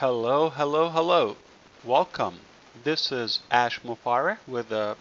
Hello, hello, hello. Welcome. This is Ash Mufareh with a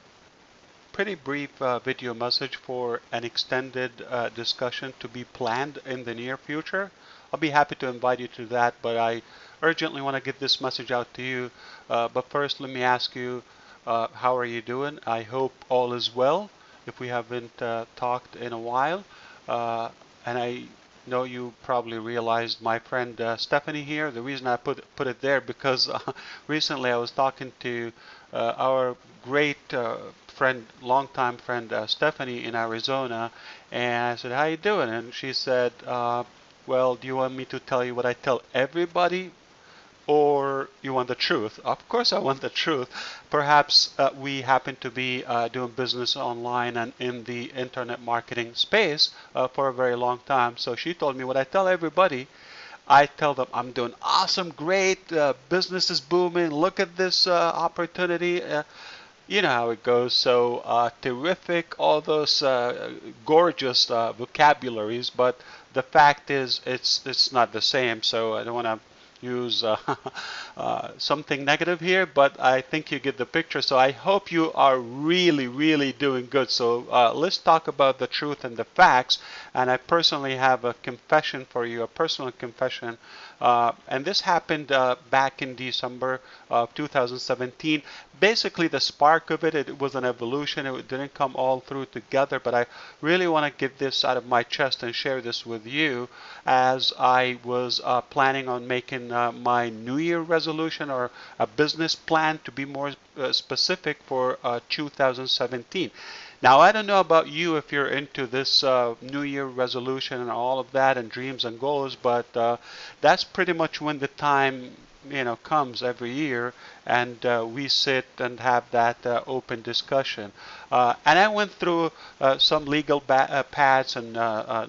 pretty brief uh, video message for an extended uh, discussion to be planned in the near future. I'll be happy to invite you to that, but I urgently want to get this message out to you. Uh, but first, let me ask you, uh, how are you doing? I hope all is well. If we haven't uh, talked in a while, uh, and I know you probably realized my friend uh, Stephanie here. The reason I put put it there because uh, recently I was talking to uh, our great uh, friend, longtime friend uh, Stephanie in Arizona, and I said, "How you doing?" And she said, uh, "Well, do you want me to tell you what I tell everybody or you want the truth? Of course, I want the truth. Perhaps uh, we happen to be uh, doing business online and in the internet marketing space uh, for a very long time. So she told me what I tell everybody. I tell them I'm doing awesome, great, uh, business is booming. Look at this uh, opportunity. Uh, you know how it goes. So terrific, all those gorgeous vocabularies, but the fact is it's it's not the same. So I don't want to use uh, uh, something negative here, but I think you get the picture. So I hope you are really, really doing good. So uh, let's talk about the truth and the facts. And I personally have a confession for you, a personal confession uh, and this happened uh, back in December of 2017. Basically, the spark of it, it was an evolution. It didn't come all through together, but I really want to get this out of my chest and share this with you as I was uh, planning on making uh, my New Year resolution or a business plan to be more uh, specific for uh, 2017. Now, I don't know about you if you're into this uh, New Year resolution and all of that and dreams and goals, but uh, that's pretty much when the time you know comes every year and uh, we sit and have that uh, open discussion uh, and I went through some legal pads and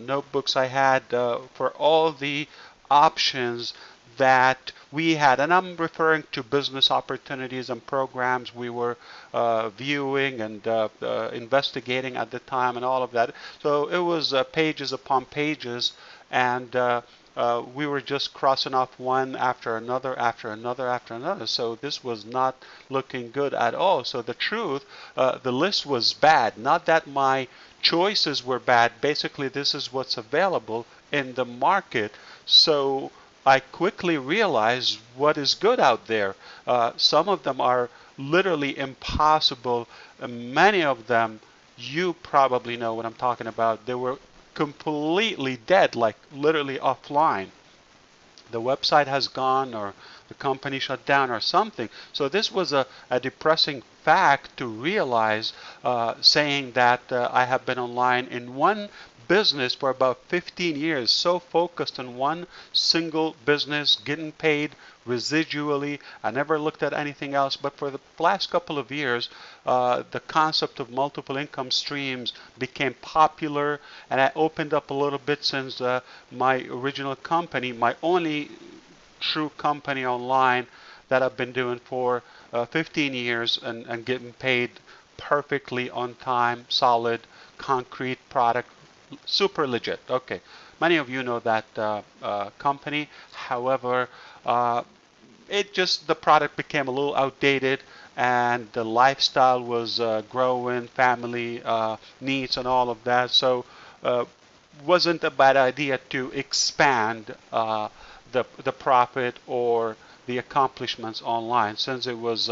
notebooks I had for all the options that we had, and I'm referring to business opportunities and programs we were uh, viewing and uh, uh, investigating at the time and all of that. So it was uh, pages upon pages, and uh, uh, we were just crossing off one after another, after another, after another. So this was not looking good at all. So the truth, the list was bad. Not that my choices were bad. Basically, this is what's available in the market. So I quickly realized what is good out there. Uh, some of them are literally impossible. many of them, you probably know what I'm talking about. They were completely dead, like literally offline. The website has gone or the company shut down or something. So this was a, a depressing fact to realize, uh, saying that uh, I have been online in one business for about 15 years, so focused on one single business, getting paid residually. I never looked at anything else. But for the last couple of years, uh, the concept of multiple income streams became popular, and I opened up a little bit since uh, my original company, my only true company online that I've been doing for uh, 15 years and, and getting paid perfectly on time, solid, concrete product super legit. Okay, many of you know that uh, uh, company. However, uh, it just the product became a little outdated, and the lifestyle was uh, growing, family uh, needs, and all of that. So, wasn't a bad idea to expand the the profit or the accomplishments online since it was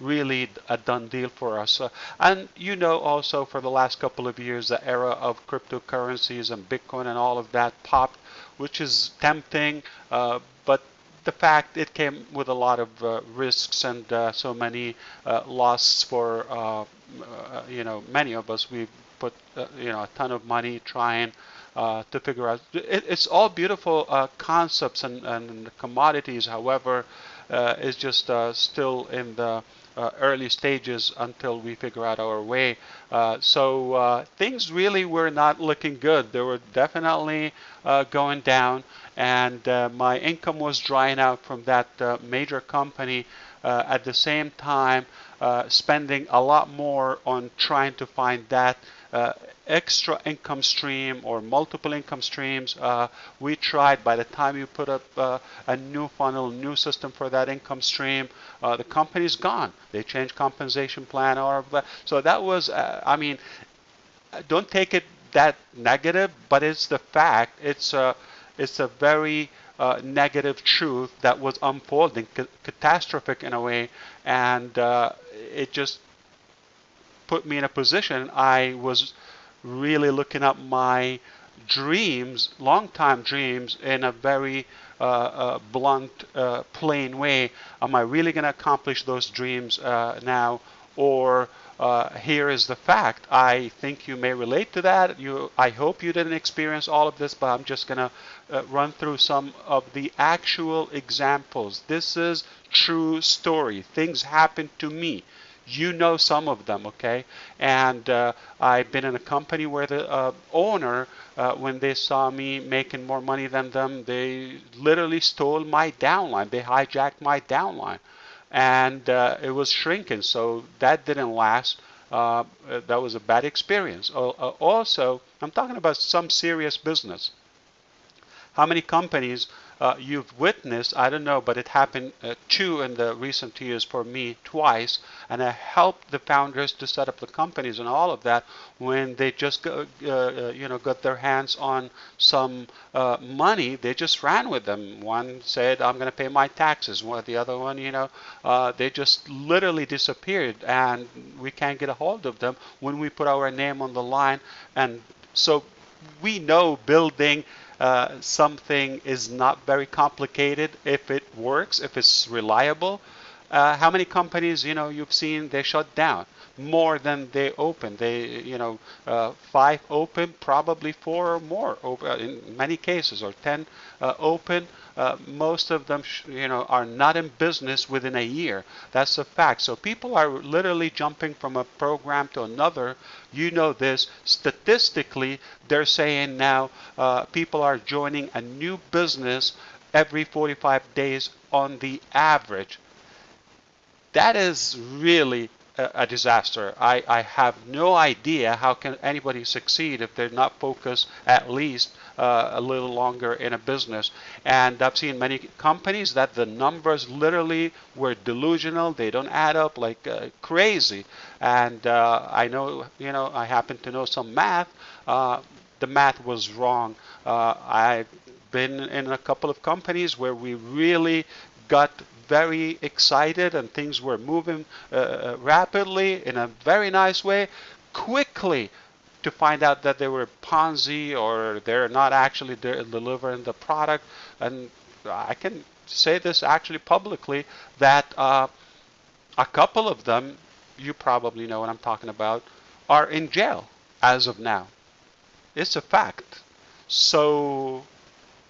really a done deal for us. Uh, and you know also for the last couple of years the era of cryptocurrencies and Bitcoin and all of that popped, which is tempting, uh, but the fact it came with a lot of uh, risks and uh, so many uh, losses for you know many of us. We put you know a ton of money trying uh, to figure out. It, it's all beautiful uh, concepts and, and, commodities. However, uh, it's just uh, still in the uh, early stages until we figure out our way. Uh, so uh, things really were not looking good. They were definitely uh, going down, and uh, my income was drying out from that major company. at the same time, spending a lot more on trying to find that uh, extra income stream or multiple income streams. Uh, we tried by the time you put up uh, a new funnel, new system for that income stream, uh, the company's gone. They changed compensation plan or so that was. Uh, I mean, don't take it that negative, but it's the fact. It's a it's a very uh, negative truth that was unfolding, ca catastrophic in a way, and uh, it just put me in a position. I was really looking at my dreams, long-time dreams, in a very uh, uh blunt, uh, plain way. Am I really going to accomplish those dreams uh, now, or uh, here is the fact. I think you may relate to that. You, I hope you didn't experience all of this, but I'm just going to uh, run through some of the actual examples. This is true story. Things happened to me. You know some of them, okay? And uh, I've been in a company where the uh, owner, uh, when they saw me making more money than them, they literally stole my downline. They hijacked my downline and uh, it was shrinking. So that didn't last. Uh, that was a bad experience. Uh, also, I'm talking about some serious business. How many companies uh, you've witnessed, I don't know, but it happened uh, two in the recent years for me twice, and I helped the founders to set up the companies and all of that when they just go, uh, uh, you know got their hands on some uh, money, they just ran with them. One said, "I'm going to pay my taxes," while the other one, you know, uh, they just literally disappeared, and we can't get a hold of them when we put our name on the line, and so we know building uh, something is not very complicated if it works, if it's reliable. Uh, how many companies you know you've seen they shut down more than they open? They you know uh, five open, probably four or more uh, in many cases, or ten uh, open uh, most of them, you know, are not in business within a year. That's a fact. So people are literally jumping from a program to another. You know this. Statistically, they're saying now uh, people are joining a new business every 45 days on the average. That is really a, disaster. I, I have no idea how can anybody succeed if they're not focused at least uh, a little longer in a business. And I've seen many companies that the numbers literally were delusional. They don't add up like uh, crazy. And uh, I know, you know, I happen to know some math. Uh, the math was wrong. Uh, I've been in a couple of companies where we really got very excited and things were moving uh, uh, rapidly in a very nice way quickly to find out that they were Ponzi or they're not actually de delivering the product. And I can say this actually publicly that uh, a couple of them, you probably know what I'm talking about, are in jail as of now. It's a fact. So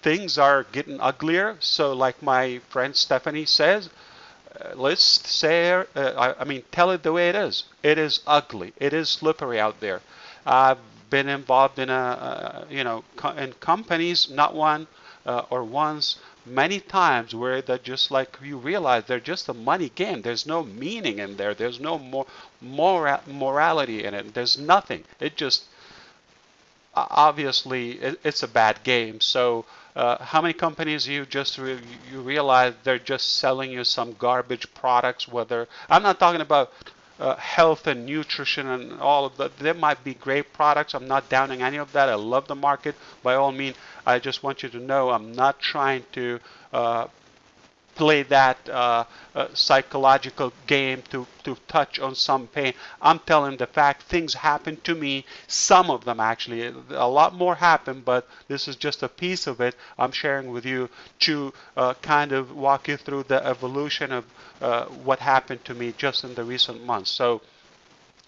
things are getting uglier. So, like my friend Stephanie says, uh, let's say, uh, I, I, mean, tell it the way it is. It is ugly. It is slippery out there. I've been involved in a, uh, you know, co in companies, not one uh, or once, many times where they're just like you realize they're just a money game. There's no meaning in there. There's no more mora morality in it. There's nothing. It just obviously it, it's a bad game. So uh, how many companies you just re you realize they're just selling you some garbage products? Whether I'm not talking about uh, health and nutrition and all of that. There might be great products. I'm not downing any of that. I love the market. By all means, I just want you to know I'm not trying to uh, play that uh, uh, psychological game to, to touch on some pain. I'm telling the fact things happen to me, some of them actually. A lot more happen, but this is just a piece of it I'm sharing with you to uh, kind of walk you through the evolution of uh, what happened to me just in the recent months. So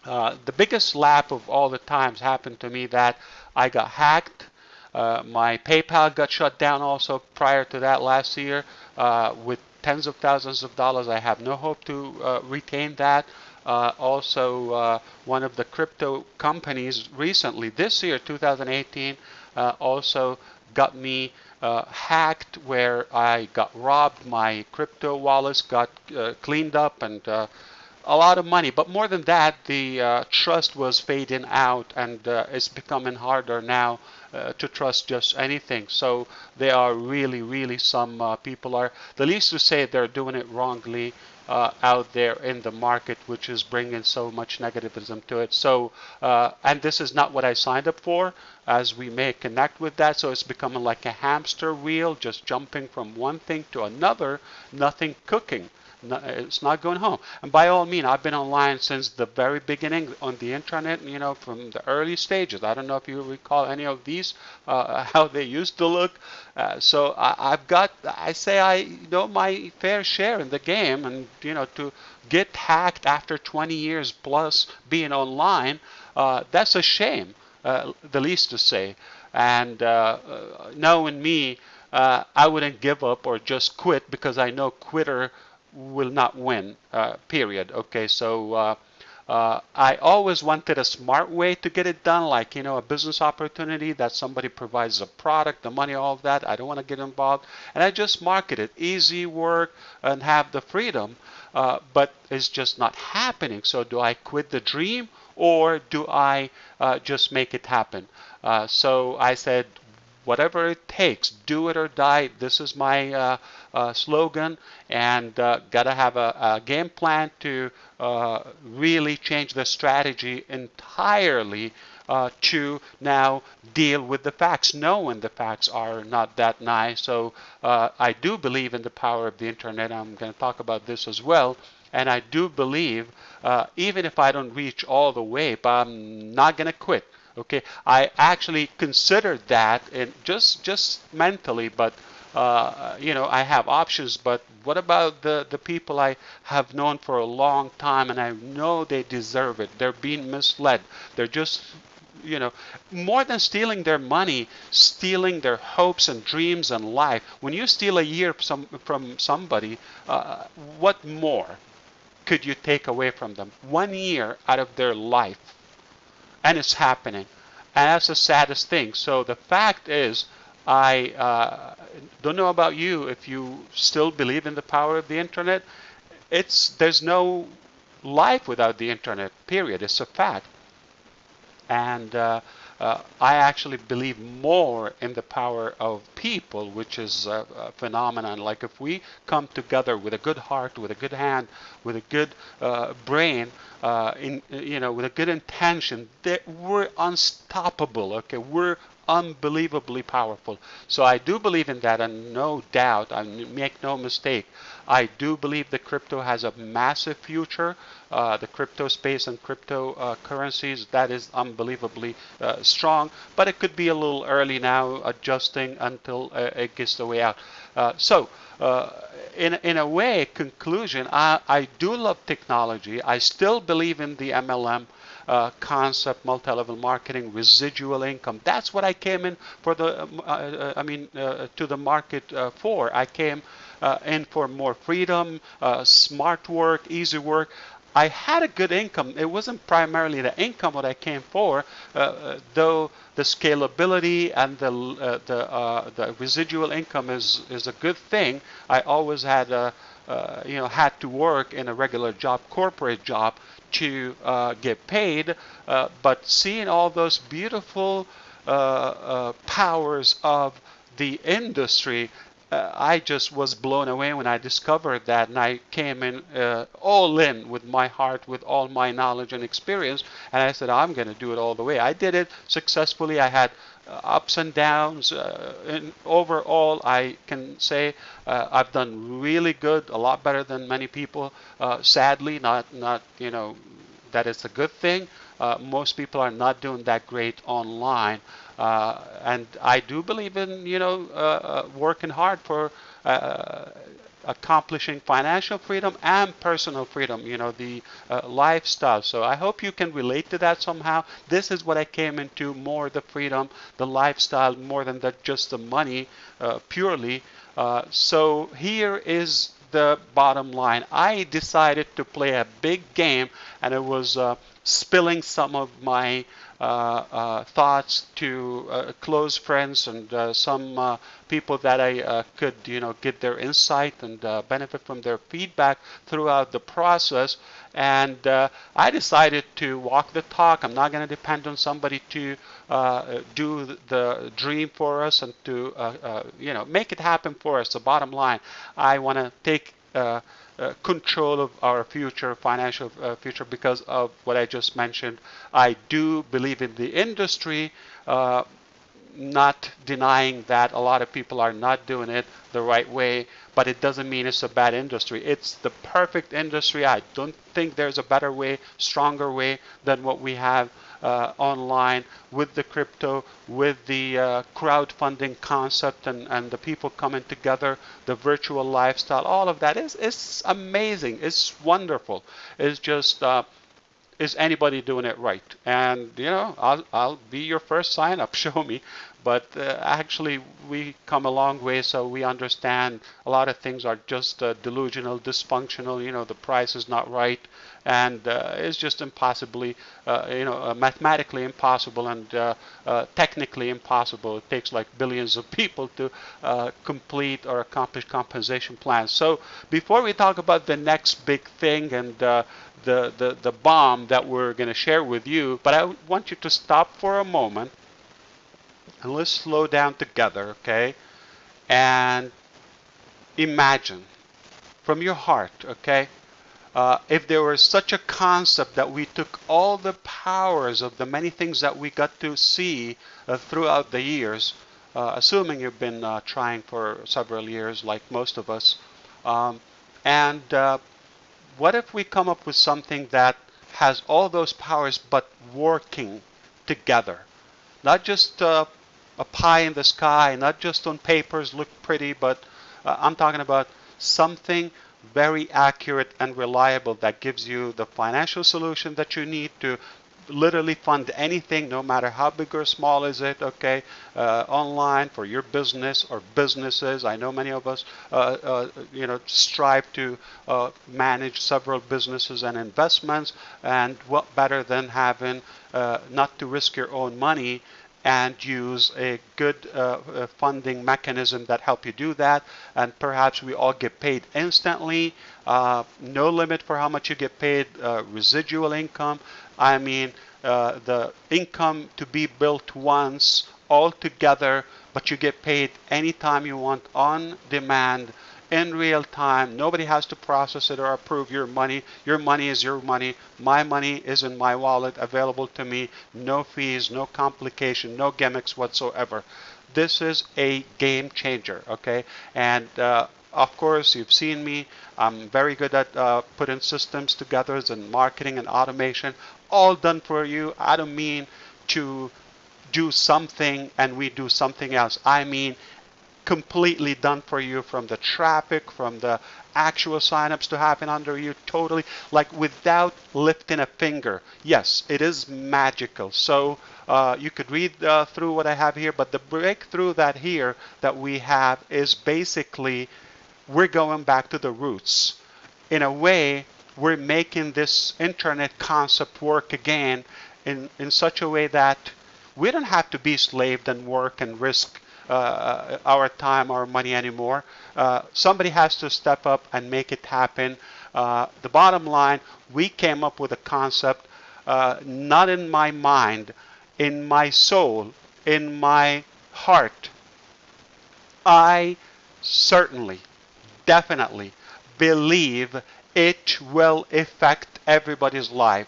uh, the biggest lap of all the times happened to me that I got hacked. Uh, my PayPal got shut down also prior to that last year uh, with tens of thousands of dollars. I have no hope to uh, retain that. Uh, also, uh, one of the crypto companies recently, this year, 2018, uh, also got me hacked where I got robbed. My crypto wallets got cleaned up and a lot of money. But more than that, the uh, trust was fading out, and uh, it's becoming harder now uh, to trust just anything. So there are really, really some uh, people are the least to say they're doing it wrongly. Uh, out there in the market, which is bringing so much negativism to it. So, uh, and this is not what I signed up for, as we may connect with that. So it's becoming like a hamster wheel, just jumping from one thing to another, nothing cooking it's not going home. And by all means, I've been online since the very beginning on the internet, you know, from the early stages. I don't know if you recall any of these, uh, how they used to look. Uh, so I, have got, I say I know my fair share in the game and, you know, to get hacked after 20 years plus being online, uh, that's a shame, uh, the least to say. And uh, uh, knowing me, I wouldn't give up or just quit because I know quitter will not win, uh, period. Okay, so uh, uh, I always wanted a smart way to get it done, like, you know, a business opportunity that somebody provides a product, the money, all of that. I don't want to get involved. And I just market it, easy work and have the freedom, uh, but it's just not happening. So do I quit the dream or do I uh, just make it happen? Uh, so I said, whatever it takes, do it or die. This is my uh, uh, slogan, and uh, gotta have a, a, game plan to uh, really change the strategy entirely uh, to now deal with the facts, knowing the facts are not that nice. So uh, I do believe in the power of the internet. I'm going to talk about this as well. And I do believe, even if I don't reach all the way, but I'm not going to quit okay i actually considered that and just just mentally but uh, you know i have options but what about the the people i have known for a long time and i know they deserve it? They're being misled. They're just you know more than stealing their money stealing their hopes and dreams and life. When you steal a year from, from somebody uh, what more could you take away from them? One year out of their life and it's happening. And that's the saddest thing. So the fact is, I uh, don't know about you if you still believe in the power of the internet. It's there's no life without the internet. Period. It's a fact. And uh, uh, I actually believe more in the power of people, which is a, a, phenomenon. Like if we come together with a good heart, with a good hand, with a good uh, brain, uh, in you know, with a good intention, that we're unstoppable. Okay, we're unbelievably powerful. So I do believe in that, and no doubt, I make no mistake. I do believe the crypto has a massive future. Uh, the crypto space and cryptocurrencies, uh, that is unbelievably uh, strong, but it could be a little early now, adjusting until uh, it gets the way out. Uh, so, uh, in, in a way, conclusion, I, I do love technology. I still believe in the MLM uh, concept, multi-level marketing, residual income. That's what I came in for the, um, uh, uh, I mean, uh, to the market uh, for. I came uh, in for more freedom, smart work, easy work. I had a good income. It wasn't primarily the income what I came for, though the scalability and the uh, the uh, the residual income is is a good thing. I always had a uh, you know had to work in a regular job, corporate job, to uh, get paid, uh, but seeing all those beautiful uh, powers of the industry uh, I just was blown away when I discovered that, and I came in uh, all in with my heart, with all my knowledge and experience, and I said, I'm going to do it all the way. I did it successfully. I had uh, ups and downs. Uh, and overall, I can say uh, I've done really good, a lot better than many people. sadly, not not you know that is a good thing. most people are not doing that great online. Uh, and I do believe in you know uh, working hard for accomplishing financial freedom and personal freedom, you know, the uh, lifestyle. So I hope you can relate to that somehow. This is what I came into more the freedom, the lifestyle, more than the, just the money uh, purely. Uh, so here is the bottom line. I decided to play a big game and it was uh, spilling some of my Uh, uh, thoughts to uh, close friends and uh, some people that I could, you know, get their insight and benefit from their feedback throughout the process. And I decided to walk the talk. I'm not going to depend on somebody to do the dream for us and to, you know, make it happen for us. The bottom line, I want to take uh, control of our future, financial uh, future, because of what I just mentioned. I do believe in the industry, uh, not denying that a lot of people are not doing it the right way, but it doesn't mean it's a bad industry. It's the perfect industry. I don't think there's a better way, stronger way than what we have uh, online with the crypto, with the uh, crowdfunding concept and, and the people coming together, the virtual lifestyle, all of that is, is amazing. It's wonderful. It's just, uh, is anybody doing it right? And, you know, I'll, I'll be your first sign up. Show me but uh, actually we come a long way so we understand a lot of things are just uh, delusional dysfunctional you know the price is not right. And uh, it's just impossibly uh, you know uh, mathematically impossible and uh, technically impossible. It takes like billions of people to complete or accomplish compensation plans. So before we talk about the next big thing and the, the, the bomb that we're going to share with you but I want you to stop for a moment and let's slow down together, okay? And imagine from your heart, okay? Uh, if there was such a concept that we took all the powers of the many things that we got to see uh, throughout the years, uh, assuming you've been uh, trying for several years, like most of us, um, and uh, what if we come up with something that has all those powers but working together? Not just uh, a pie in the sky, not just on papers look pretty, but uh, I'm talking about something very accurate and reliable that gives you the financial solution that you need to literally fund anything no matter how big or small is it okay uh, online for your business or businesses. I know many of us uh, uh, you know strive to uh, manage several businesses and investments and what better than having uh, not to risk your own money and use a good uh, uh, funding mechanism that help you do that. And perhaps we all get paid instantly. Uh, no limit for how much you get paid uh, residual income. I mean uh, the income to be built once all together but you get paid anytime you want on demand in real time. Nobody has to process it or approve your money. Your money is your money. My money is in my wallet, available to me. No fees, no complication, no gimmicks whatsoever. This is a game changer, okay? And uh, of course, you've seen me. I'm very good at uh, putting systems together and marketing and automation, all done for you. I don't mean to do something and we do something else. I mean completely done for you from the traffic, from the actual signups to happen under you totally like without lifting a finger. Yes, it is magical. So uh, you could read uh, through what I have here, but the breakthrough that here that we have is basically we're going back to the roots. In a way, we're making this internet concept work again in, in such a way that we don't have to be slaved and work and risk uh, our time, our money anymore. Uh, somebody has to step up and make it happen. Uh, the bottom line, we came up with a concept not in my mind, in my soul, in my heart. I certainly, definitely believe it will affect everybody's life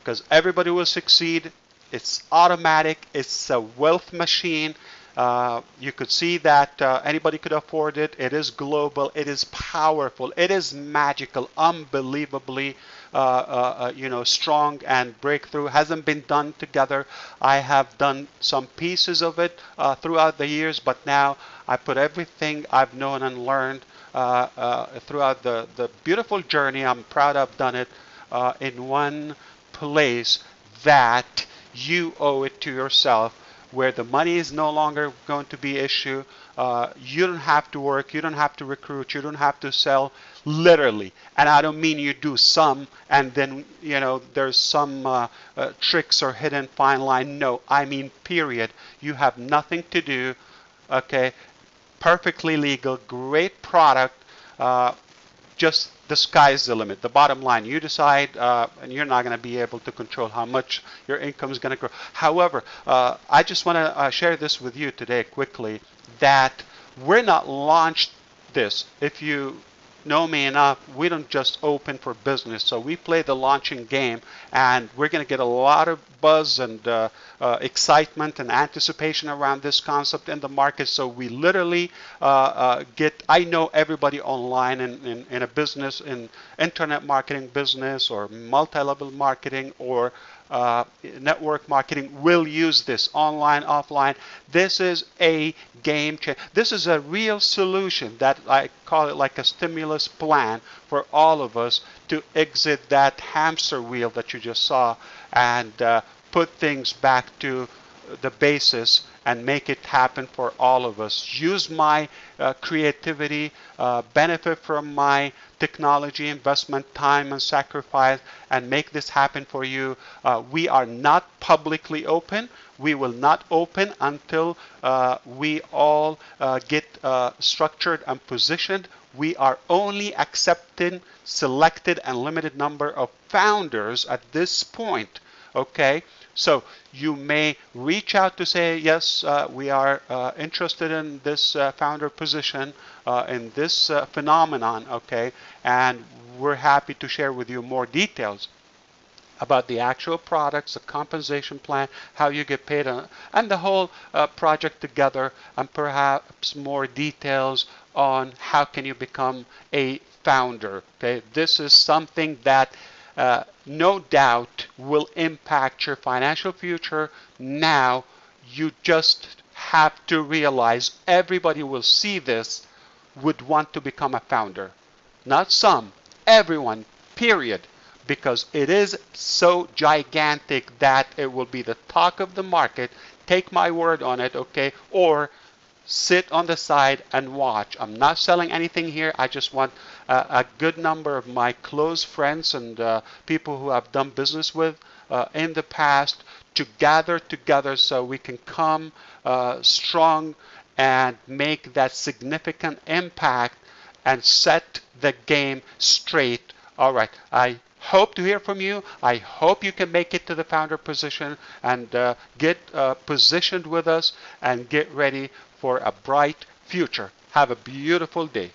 because everybody will succeed. It's automatic. It's a wealth machine. Uh, you could see that uh, anybody could afford it. It is global. It is powerful. It is magical, unbelievably, uh, uh, uh you know, strong and breakthrough. Hasn't been done together. I have done some pieces of it throughout the years, but now I put everything I've known and learned throughout the, the beautiful journey. I'm proud I've done it in one place that you owe it to yourself where the money is no longer going to be issue. Uh, you don't have to work, you don't have to recruit, you don't have to sell, literally. And I don't mean you do some and then you know there's some uh, uh, tricks or hidden fine line. No, I mean period. You have nothing to do. Okay, perfectly legal, great product. Just the sky's the limit. The bottom line, you decide, uh, and you're not going to be able to control how much your income is going to grow. However, uh, I just want to uh, share this with you today quickly that we're not launched this. If you know me enough, we don't just open for business. So we play the launching game, and we're going to get a lot of buzz and uh, uh, excitement and anticipation around this concept in the market. So we literally uh, uh get, I know everybody online in, in, in a business, in internet marketing business or multi-level marketing or uh, network marketing will use this online, offline. This is a game changer. This is a real solution that I call it like a stimulus plan for all of us to exit that hamster wheel that you just saw and uh, put things back to the basis and make it happen for all of us. Use my uh, creativity, uh, benefit from my technology investment, time and sacrifice, and make this happen for you. Uh, we are not publicly open. We will not open until uh, we all uh, get uh, structured and positioned. We are only accepting selected and limited number of founders at this point. Okay, so you may reach out to say, yes, uh, we are uh, interested in this uh, founder position, uh, in this uh, phenomenon, okay, and we're happy to share with you more details about the actual products, the compensation plan, how you get paid, on, and the whole uh, project together, and perhaps more details on how can you become a founder. Okay, this is something that uh, no doubt will impact your financial future now. You just have to realize everybody will see this would want to become a founder. Not some, everyone, period. Because it is so gigantic that it will be the talk of the market. Take my word on it, okay? Or sit on the side and watch. I'm not selling anything here. I just want a good number of my close friends and uh, people who I've done business with uh, in the past to gather together so we can come uh, strong and make that significant impact and set the game straight. All right. I hope to hear from you. I hope you can make it to the founder position and uh, get uh, positioned with us and get ready for a bright future. Have a beautiful day.